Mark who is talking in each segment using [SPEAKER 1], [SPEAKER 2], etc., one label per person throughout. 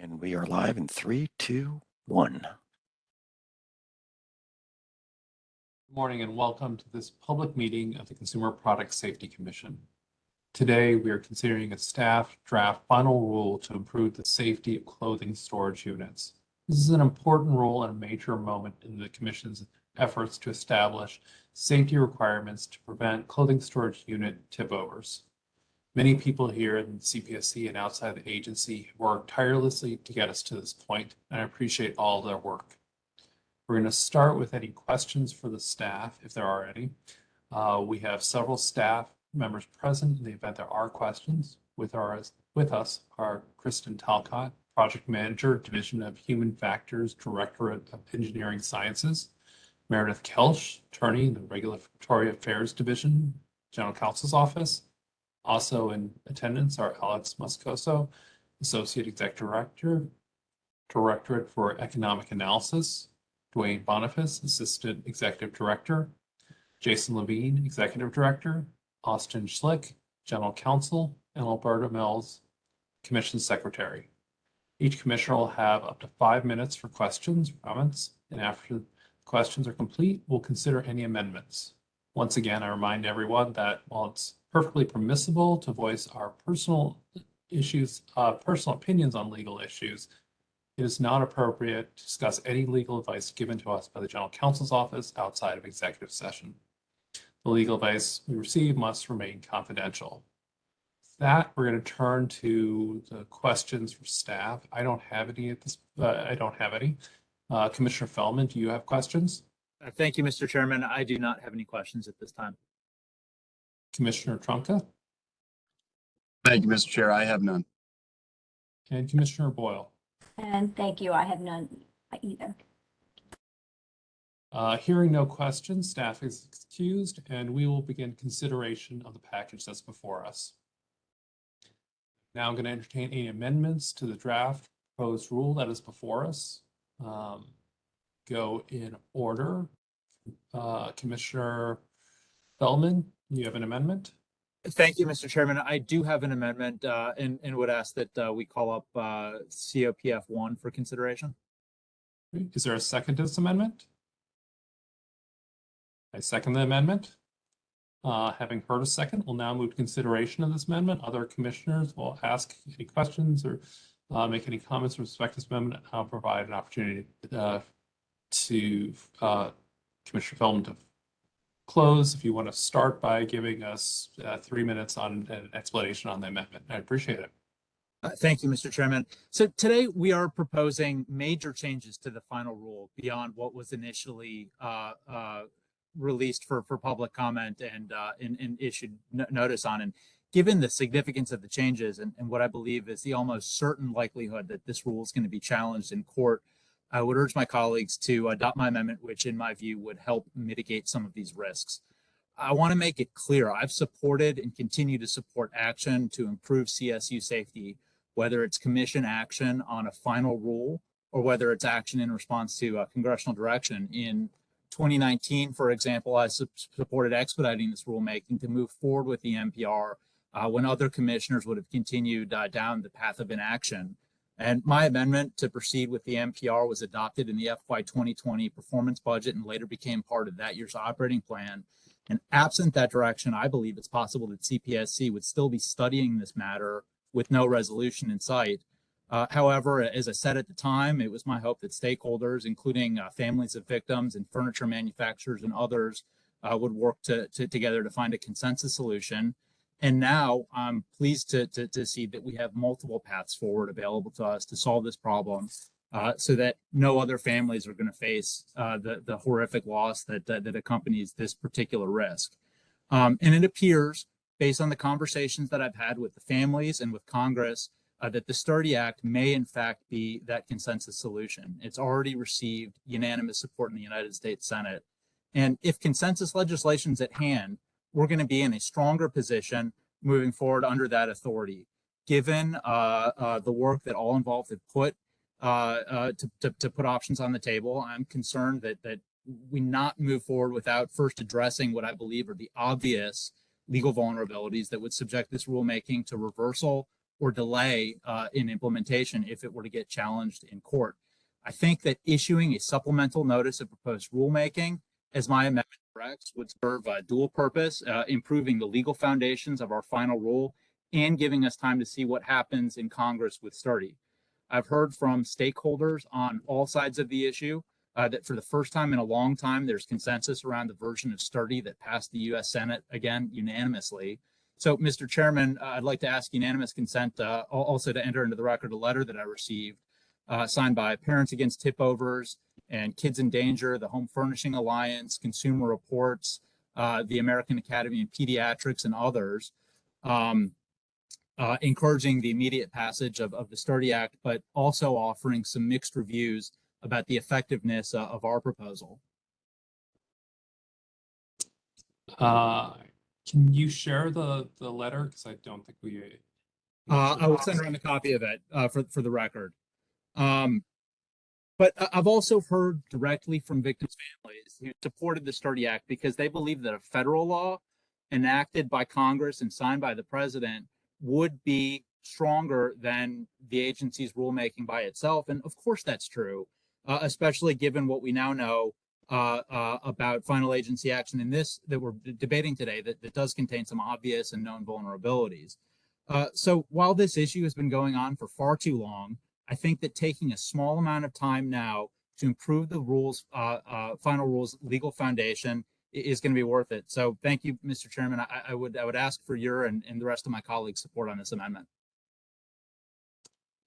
[SPEAKER 1] And we are live in three, two, one.
[SPEAKER 2] Good morning and welcome to this public meeting of the Consumer Product Safety Commission. Today, we are considering a staff draft final rule to improve the safety of clothing storage units. This is an important rule and a major moment in the Commission's efforts to establish safety requirements to prevent clothing storage unit tip overs. Many people here in CPSC and outside the agency worked tirelessly to get us to this point, and I appreciate all their work. We're going to start with any questions for the staff, if there are any. Uh, we have several staff members present in the event there are questions. With our with us are Kristen Talcott, Project Manager, Division of Human Factors, Directorate of Engineering Sciences, Meredith Kelch, Attorney in the Regulatory Affairs Division, General Counsel's Office, also in attendance are Alex Moscoso, Associate Executive Director, Directorate for Economic Analysis, Duane Boniface, Assistant Executive Director, Jason Levine, Executive Director, Austin Schlick, General Counsel, and Alberta Mills, Commission Secretary. Each commissioner will have up to five minutes for questions, comments, and after questions are complete, we'll consider any amendments. Once again, I remind everyone that while it's perfectly permissible to voice our personal issues, uh, personal opinions on legal issues. It is not appropriate to discuss any legal advice given to us by the General Counsel's Office outside of executive session. The legal advice we receive must remain confidential. With that, we're going to turn to the questions for staff. I don't have any at this, uh, I don't have any. Uh, Commissioner Feldman, do you have questions?
[SPEAKER 3] Uh, Thank you, Mr. Chairman. I do not have any questions at this time.
[SPEAKER 2] Commissioner Trumka
[SPEAKER 4] Thank you, Mr. Chair. I have none.
[SPEAKER 2] and Commissioner Boyle.
[SPEAKER 5] And thank you. I have none either.
[SPEAKER 2] Uh, hearing no questions, staff is excused, and we will begin consideration of the package that's before us. Now I'm going to entertain any amendments to the draft proposed rule that is before us. Um, go in order. Uh, Commissioner Feldman, you have an amendment?
[SPEAKER 3] Thank you, Mr. Chairman. I do have an amendment uh, and, and would ask that uh, we call up uh, COPF one for consideration.
[SPEAKER 2] Is there a second to this amendment? I second the amendment. Uh, having heard a second, we'll now move to consideration of this amendment. Other commissioners will ask any questions or uh, make any comments with respect to this amendment. I'll provide an opportunity uh, to uh, Commissioner Feldman to close. If you want to start by giving us uh, three minutes on an explanation on the amendment, I appreciate it.
[SPEAKER 3] Uh, Thank you, Mr. Chairman. So today we are proposing major changes to the final rule beyond what was initially uh, uh, released for, for public comment and, uh, and, and issued no- notice on. And given the significance of the changes and, and what I believe is the almost certain likelihood that this rule is going to be challenged in court, I would urge my colleagues to adopt my amendment, which in my view would help mitigate some of these risks. I want to make it clear I've supported and continue to support action to improve CSU safety, whether it's commission action on a final rule or whether it's action in response to uh, congressional direction. In 2019, for example, I su- supported expediting this rulemaking to move forward with the NPR uh, when other commissioners would have continued uh, down the path of inaction. And my amendment to proceed with the NPR was adopted in the FY 2020 performance budget and later became part of that year's operating plan. And absent that direction, I believe it's possible that CPSC would still be studying this matter with no resolution in sight. Uh, however, as I said at the time, it was my hope that stakeholders, including uh, families of victims and furniture manufacturers and others, uh, would work to, to, together to find a consensus solution. And now I'm pleased to, to, to see that we have multiple paths forward available to us to solve this problem uh, so that no other families are going to face uh, the, the horrific loss that, that, that accompanies this particular risk. Um, and it appears, based on the conversations that I've had with the families and with Congress, uh, that the Sturdy Act may in fact be that consensus solution. It's already received unanimous support in the United States Senate. And if consensus legislation is at hand, we're going to be in a stronger position moving forward under that authority. Given uh, uh, the work that all involved have put uh, to, to, to put options on the table, I'm concerned that that we not move forward without first addressing what I believe are the obvious legal vulnerabilities that would subject this rulemaking to reversal or delay uh, in implementation if it were to get challenged in court. I think that issuing a supplemental notice of proposed rulemaking, as my amendment would serve a dual purpose, uh, improving the legal foundations of our final rule and giving us time to see what happens in Congress with Sturdy. I've heard from stakeholders on all sides of the issue uh, that for the first time in a long time, there's consensus around the version of Sturdy that passed the U.S. Senate again unanimously. So, Mr. Chairman, uh, I'd like to ask unanimous consent uh, also to enter into the record a letter that I received uh, signed by Parents Against Tip Overs and Kids in Danger, the Home Furnishing Alliance, Consumer Reports, uh, the American Academy of Pediatrics, and others. Um, uh, encouraging the immediate passage of, of the Sturdy Act, but also offering some mixed reviews about the effectiveness uh, of our proposal.
[SPEAKER 2] Uh, can you share the, the letter? Because I don't think we.
[SPEAKER 3] Uh, I will send around a copy of it uh, for for the record. Um, but I- I've also heard directly from victims' families who supported the Sturdy Act because they believe that a federal law enacted by Congress and signed by the president would be stronger than the agency's rulemaking by itself. And of course, that's true, uh, especially given what we now know uh, uh, about final agency action in this that we're debating today that, that does contain some obvious and known vulnerabilities. Uh, so while this issue has been going on for far too long, I think that taking a small amount of time now to improve the rules, uh, uh, final rules, legal foundation is going to be worth it. So thank you, Mr. Chairman. I, I would I would ask for your and, and the rest of my colleagues' support on this amendment.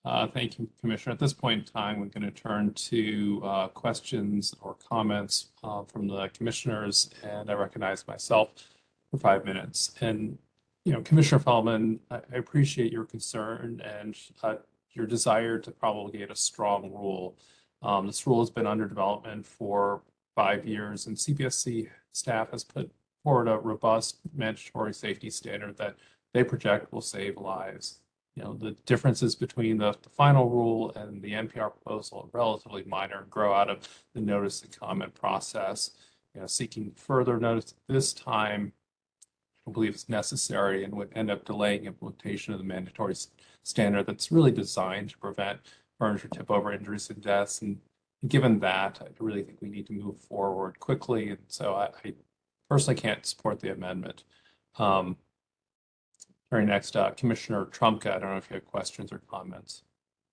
[SPEAKER 2] Uh, thank you, Commissioner. At this point in time, we're going to turn to uh, questions or comments uh, from the commissioners, and I recognize myself for five minutes. And, you know, Commissioner Feldman, I I appreciate your concern and uh, your desire to promulgate a strong rule. Um, This rule has been under development for five years, and CPSC staff has put forward a robust mandatory safety standard that they project will save lives you know, the differences between the, the final rule and the NPR proposal are relatively minor grow out of the notice and comment process. You know, seeking further notice this time, believe is necessary and would end up delaying implementation of the mandatory standard that's really designed to prevent furniture tip over injuries and deaths. And given that, I really think we need to move forward quickly. And so I, I personally can't support the amendment. Um, very next, uh, Commissioner Trumka, I don't know if you have questions or comments.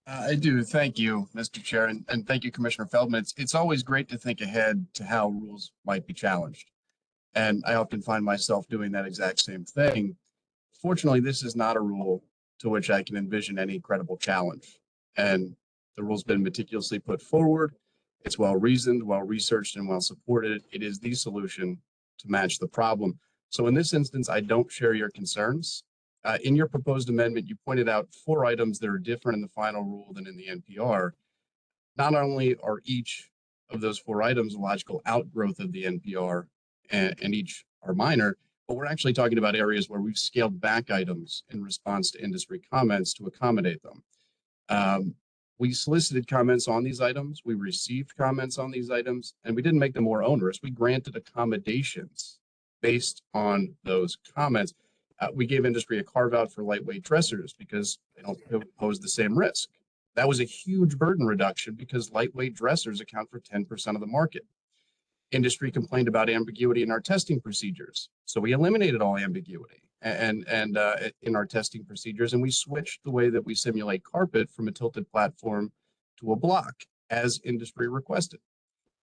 [SPEAKER 4] Uh, I do. Thank you, Mr. Chair, and, and thank you, Commissioner Feldman. It's, it's always great to think ahead to how rules might be challenged. And I often find myself doing that exact same thing. Fortunately, this is not a rule to which I can envision any credible challenge. And the rule's been meticulously put forward. It's well reasoned, well researched, and well supported. It is the solution to match the problem. So in this instance, I don't share your concerns. Uh, in your proposed amendment, you pointed out four items that are different in the final rule than in the NPR. Not only are each of those four items a logical outgrowth of the NPR and, and each are minor, but we're actually talking about areas where we've scaled back items in response to industry comments to accommodate them. Um, we solicited comments on these items, we received comments on these items, and we didn't make them more onerous. We granted accommodations based on those comments. Uh, we gave industry a carve out for lightweight dressers because they don't pose the same risk. That was a huge burden reduction because lightweight dressers account for 10% of the market. Industry complained about ambiguity in our testing procedures. So we eliminated all ambiguity and, and uh, in our testing procedures, and we switched the way that we simulate carpet from a tilted platform to a block as industry requested.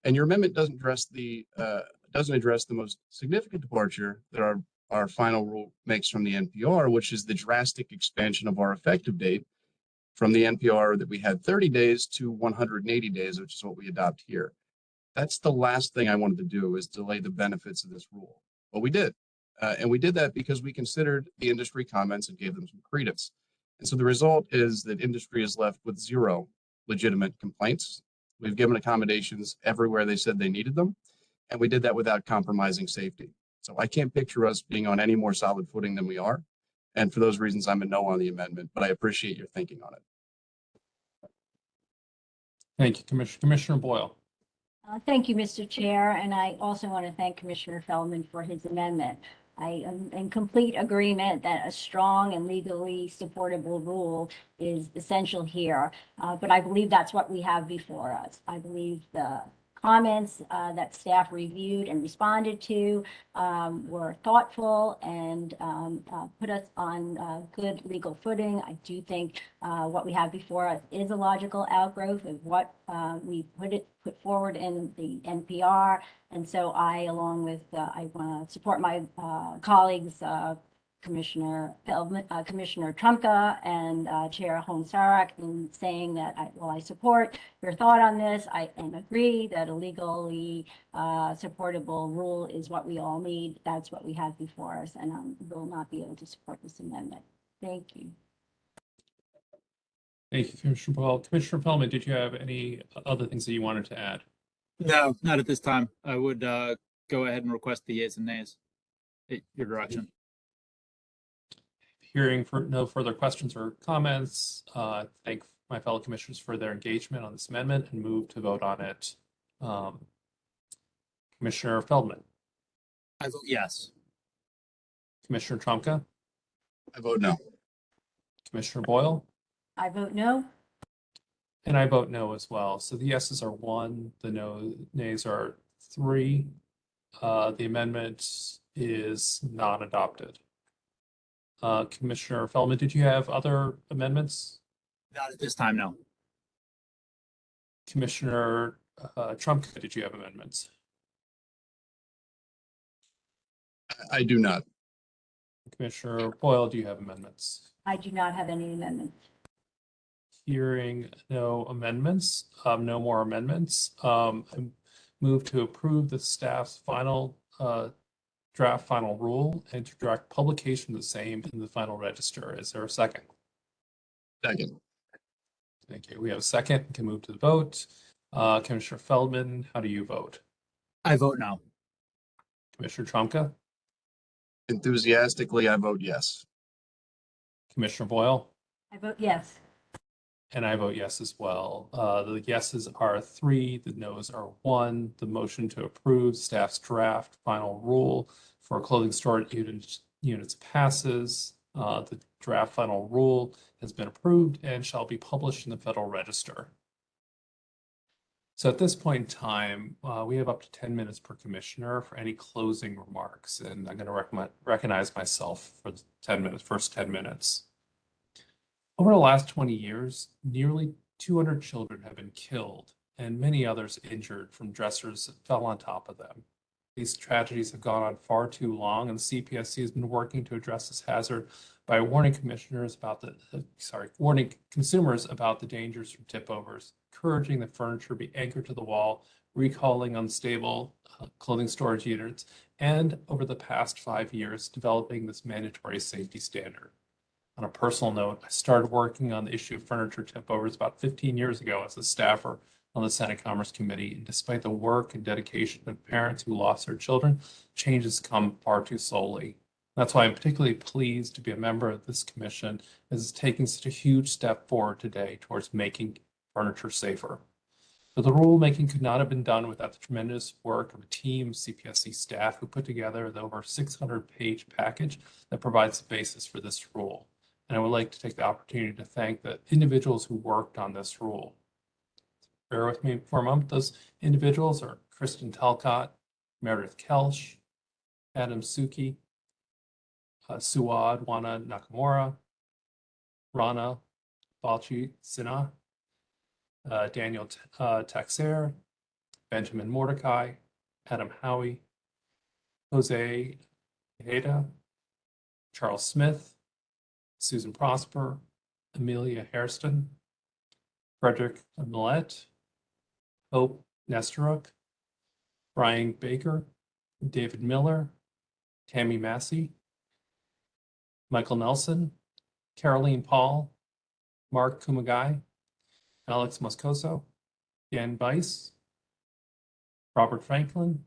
[SPEAKER 4] And your amendment doesn't address the, uh, doesn't address the most significant departure that our our final rule makes from the NPR, which is the drastic expansion of our effective date from the NPR that we had 30 days to 180 days, which is what we adopt here. That's the last thing I wanted to do is delay the benefits of this rule. But we did. Uh, and we did that because we considered the industry comments and gave them some credence. And so the result is that industry is left with zero legitimate complaints. We've given accommodations everywhere they said they needed them. And we did that without compromising safety. So I can't picture us being on any more solid footing than we are. And for those reasons, I'm a no on the amendment, but I appreciate your thinking on it.
[SPEAKER 2] Thank you, Commissioner, Commissioner Boyle.
[SPEAKER 5] Uh, Thank you, Mr. Chair, and I also want to thank Commissioner Feldman for his amendment. I am in complete agreement that a strong and legally supportable rule is essential here. Uh, but I believe that's what we have before us. I believe the comments, uh, that staff reviewed and responded to, um, were thoughtful and, um, uh, put us on, uh, good legal footing. I do think, uh, what we have before us is a logical outgrowth of what, uh, we put it, put forward in the NPR. And so I, along with, uh, I want to support my, colleagues, Commissioner Feldman, uh, Commissioner Trumka and, uh, Chair Hoehn-Saric in saying that I, well, I support your thought on this. I, and agree that a legally, uh, supportable rule is what we all need. That's what we have before us and, um, will not be able to support this amendment. Thank you.
[SPEAKER 2] Thank you, Commissioner Boyle. Commissioner Feldman, did you have any other things that you wanted to add?
[SPEAKER 3] No, not at this time. I would uh, go ahead and request the yeas and nays. at Your direction.
[SPEAKER 2] Hearing for no further questions or comments, uh, thank my fellow commissioners for their engagement on this amendment and move to vote on it. Um, Commissioner Feldman,
[SPEAKER 3] I vote yes.
[SPEAKER 2] Commissioner Trumka,
[SPEAKER 4] I vote no.
[SPEAKER 2] Commissioner Boyle,
[SPEAKER 5] I vote no.
[SPEAKER 2] and I vote no as well. So the yeses are one, the no nays are three. Uh, the amendment is not adopted. Uh, Commissioner Feldman, did you have other amendments?
[SPEAKER 3] Not at this time, no.
[SPEAKER 2] Commissioner uh, Trumka, did you have amendments?
[SPEAKER 4] I- I do not.
[SPEAKER 2] Commissioner Boyle, do you have amendments?
[SPEAKER 5] I do not have any amendments.
[SPEAKER 2] Hearing no amendments, um, no more amendments, um, I move to approve the staff's final, uh, draft final rule and to direct publication of the same in the final register. Is there a second?
[SPEAKER 4] Second.
[SPEAKER 2] Thank you. We have a second. We Can move to the vote. Uh, Commissioner Feldman, how do you vote?
[SPEAKER 3] I vote no.
[SPEAKER 2] Commissioner Trumka,
[SPEAKER 4] Enthusiastically, I vote yes.
[SPEAKER 2] Commissioner Boyle?
[SPEAKER 5] I vote yes.
[SPEAKER 2] And I vote yes as well. Uh, the yeses are three, the nos are one. The motion to approve staff's draft final rule for clothing storage units, units passes. Uh, the draft final rule has been approved and shall be published in the Federal Register. So at this point in time, uh, we have up to ten minutes per commissioner for any closing remarks, and I'm going to recommend, recognize myself for the ten minutes, first ten minutes. Over the last 20 years, nearly 200 children have been killed and many others injured from dressers that fell on top of them. These tragedies have gone on far too long, and CPSC has been working to address this hazard by warning commissioners about the, sorry, warning consumers about the dangers from tip overs, encouraging that furniture be anchored to the wall, recalling unstable uh, clothing storage units, and over the past five years, developing this mandatory safety standard. On a personal note, I started working on the issue of furniture tip overs about 15 years ago as a staffer on the Senate Commerce Committee. And despite the work and dedication of parents who lost their children, changes come far too slowly. That's why I'm particularly pleased to be a member of this commission as it's taking such a huge step forward today towards making furniture safer. But the rulemaking could not have been done without the tremendous work of a team of CPSC staff who put together the over 600 page package that provides the basis for this rule. And I would like to take the opportunity to thank the individuals who worked on this rule. Bear with me for a moment. Those individuals are Kristen Talcott, Meredith Kelch, Adam Suki, uh, Suad Wanna-Nakamura, Rana Balchi Sinha, uh, Daniel uh, Taxer, Benjamin Mordecai, Adam Howie, Jose Heda, Charles Smith, Susan Prosper, Amelia Hairston, Frederick Millet, Hope Nestoruk, Brian Baker, David Miller, Tammy Massey, Michael Nelson, Caroline Paul, Mark Kumagai, Alex Moscoso, Dan Weiss, Robert Franklin,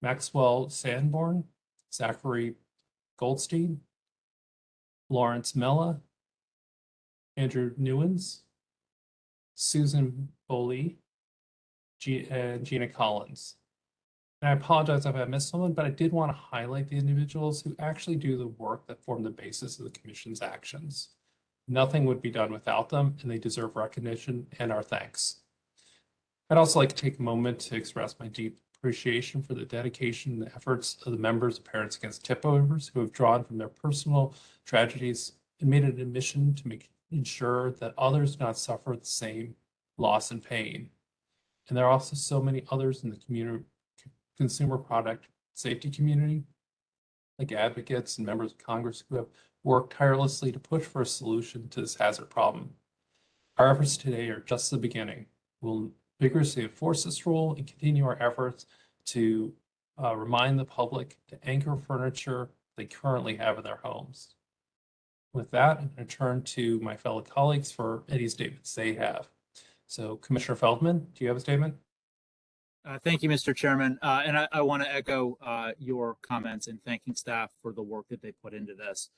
[SPEAKER 2] Maxwell Sanborn, Zachary Goldstein, Lawrence Mella, Andrew Newens, Susan Foley, G- and Gina Collins. And I apologize if I missed someone, but I did want to highlight the individuals who actually do the work that form the basis of the commission's actions. Nothing would be done without them, and they deserve recognition and our thanks. I'd also like to take a moment to express my deep appreciation for the dedication and efforts of the members of Parents Against Tip Overs who have drawn from their personal tragedies and made it a mission to make ensure that others do not suffer the same loss and pain. And there are also so many others in the community, consumer product safety community, like advocates and members of Congress who have worked tirelessly to push for a solution to this hazard problem. Our efforts today are just the beginning. We'll vigorously enforce this rule and continue our efforts to uh, remind the public to anchor furniture they currently have in their homes. With that, I'm going to turn to my fellow colleagues for any statements they have. So Commissioner Feldman, do you have a statement?
[SPEAKER 3] Uh, Thank you, Mr. Chairman. Uh, And I, I want to echo uh, your comments and thanking staff for the work that they put into this.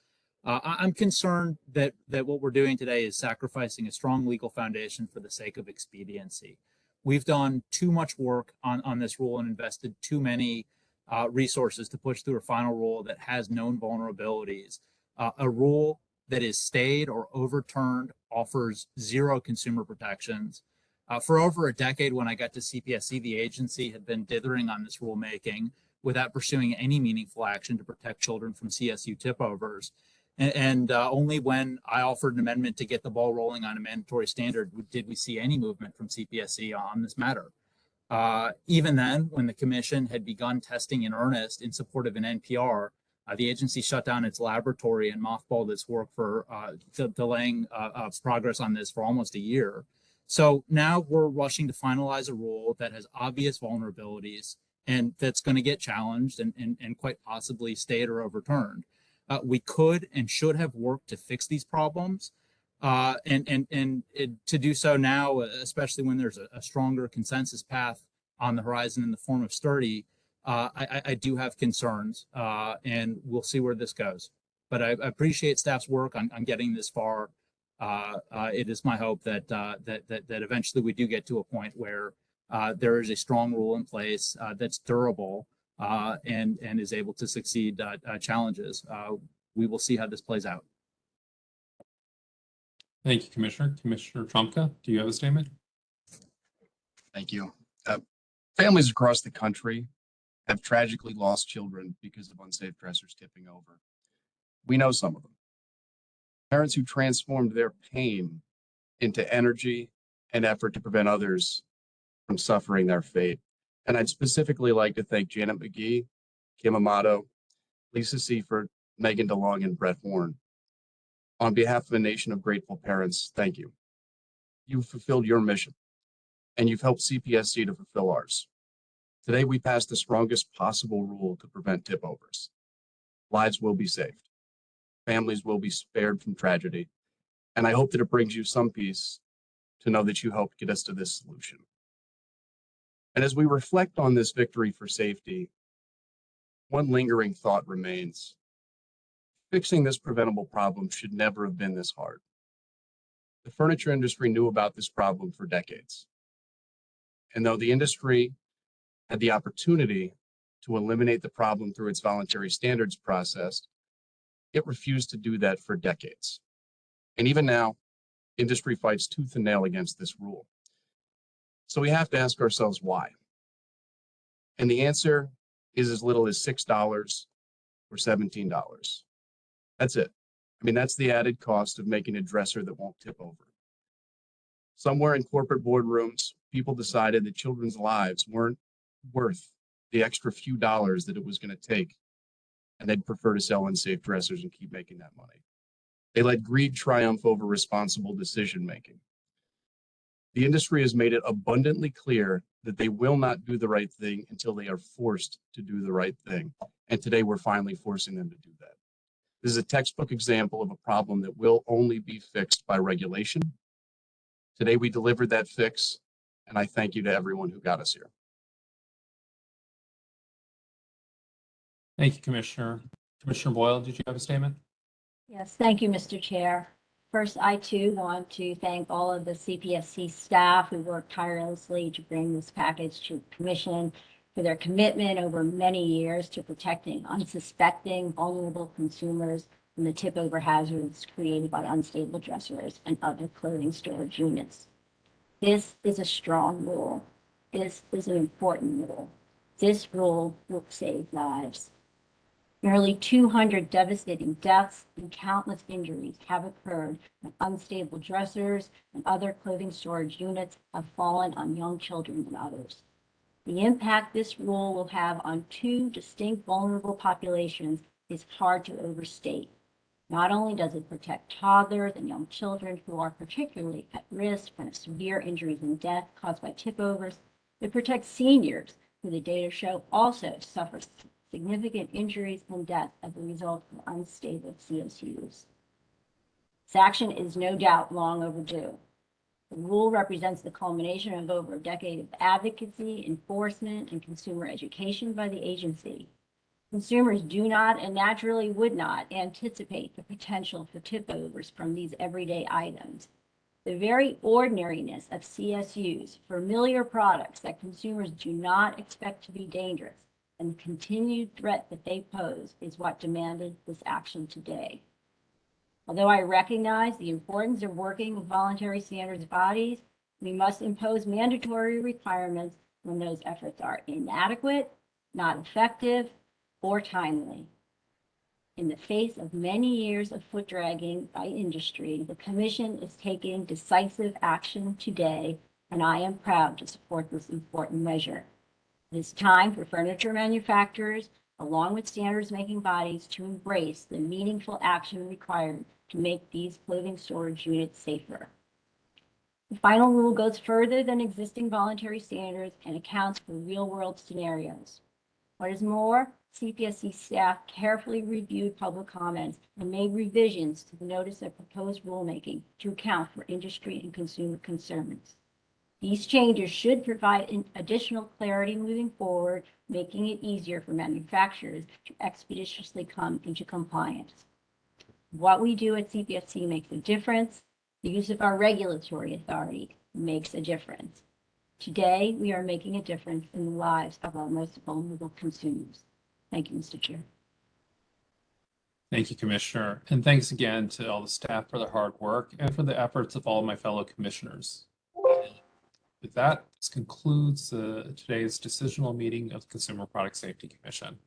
[SPEAKER 3] Uh, I'm concerned that, that what we're doing today is sacrificing a strong legal foundation for the sake of expediency. We've done too much work on, on this rule and invested too many uh, resources to push through a final rule that has known vulnerabilities. Uh, A rule that is stayed or overturned offers zero consumer protections. Uh, for over a decade, when I got to CPSC, the agency had been dithering on this rulemaking without pursuing any meaningful action to protect children from CSU tip overs. And, and uh, only when I offered an amendment to get the ball rolling on a mandatory standard did we see any movement from CPSC on this matter. Uh, even then, when the commission had begun testing in earnest in support of an NPR, uh, the agency shut down its laboratory and mothballed its work for uh, de- delaying uh, uh, progress on this for almost a year. So now we're rushing to finalize a rule that has obvious vulnerabilities and that's going to get challenged and, and, and quite possibly stayed or overturned. Uh, we could and should have worked to fix these problems. Uh, and and, and it, to do so now, especially when there's a, a stronger consensus path on the horizon in the form of sturdy, uh, I, I- do have concerns uh, and we'll see where this goes. But I, I appreciate staff's work on, on getting this far uh, uh, it is my hope that, that, that, that eventually we do get to a point where, there is a strong rule in place, that's durable, uh, and, and is able to succeed, uh, uh, challenges. Uh, we will see how this plays out.
[SPEAKER 2] Thank you, Commissioner. Commissioner Trumka, do you have a statement?
[SPEAKER 4] Thank you. Uh, Families across the country have tragically lost children because of unsafe dressers tipping over. We know some of them. Parents who transformed their pain into energy and effort to prevent others from suffering their fate. And I'd specifically like to thank Janet McGee, Kim Amato, Lisa Siefert, Megan DeLong, and Brett Horn. On behalf of a nation of grateful parents, thank you. You've fulfilled your mission and you've helped CPSC to fulfill ours. Today, we passed the strongest possible rule to prevent tip overs. Lives will be saved. Families will be spared from tragedy. And I hope that it brings you some peace to know that you helped get us to this solution. And as we reflect on this victory for safety, one lingering thought remains. Fixing this preventable problem should never have been this hard. The furniture industry knew about this problem for decades. And though the industry had the opportunity to eliminate the problem through its voluntary standards process, it refused to do that for decades. And even now, industry fights tooth and nail against this rule. So we have to ask ourselves why. And the answer is as little as $6 or $17. That's it. I mean, that's the added cost of making a dresser that won't tip over. Somewhere in corporate boardrooms, people decided that children's lives weren't worth the extra few dollars that it was going to take. And they'd prefer to sell unsafe dressers and keep making that money. They let greed triumph over responsible decision making. The industry has made it abundantly clear that they will not do the right thing until they are forced to do the right thing. And today we're finally forcing them to do that. This is a textbook example of a problem that will only be fixed by regulation. Today we delivered that fix, and I thank you to everyone who got us here.
[SPEAKER 2] Thank you, Commissioner. Commissioner Boyle, did you have a statement?
[SPEAKER 5] Yes, thank you, Mr. Chair. First, I too want to thank all of the CPSC staff who worked tirelessly to bring this package to commission. for their commitment over many years to protecting unsuspecting vulnerable consumers from the tip over hazards created by unstable dressers and other clothing storage units. This is a strong rule. This is an important rule. This rule will save lives. Nearly 200 devastating deaths and countless injuries have occurred when unstable dressers and other clothing storage units have fallen on young children and others. The impact this rule will have on two distinct vulnerable populations is hard to overstate. Not only does it protect toddlers and young children who are particularly at risk from severe injuries and death caused by tip overs, it protects seniors who the data show also suffer significant injuries and death as a result of unstable CSUs. This action is no doubt long overdue. The rule represents the culmination of over a decade of advocacy, enforcement, and consumer education by the agency. Consumers do not and naturally would not anticipate the potential for tip overs from these everyday items. The very ordinariness of CSUs, familiar products that consumers do not expect to be dangerous, and the continued threat that they pose is what demanded this action today. Although I recognize the importance of working with voluntary standards bodies, we must impose mandatory requirements when those efforts are inadequate, not effective, or timely. In the face of many years of foot dragging by industry, the commission is taking decisive action today, and I am proud to support this important measure. It is time for furniture manufacturers, along with standards making bodies, to embrace the meaningful action required to make these clothing storage units safer. The final rule goes further than existing voluntary standards and accounts for real-world scenarios. What is more, CPSC staff carefully reviewed public comments and made revisions to the notice of proposed rulemaking to account for industry and consumer concerns. These changes should provide additional clarity moving forward, making it easier for manufacturers to expeditiously come into compliance. What we do at CPSC makes a difference. The use of our regulatory authority makes a difference. Today, we are making a difference in the lives of our most vulnerable consumers. Thank you, Mr. Chair.
[SPEAKER 2] Thank you, Commissioner. And thanks again to all the staff for their hard work and for the efforts of all my fellow commissioners. With that, this concludes uh, today's decisional meeting of the Consumer Product Safety Commission.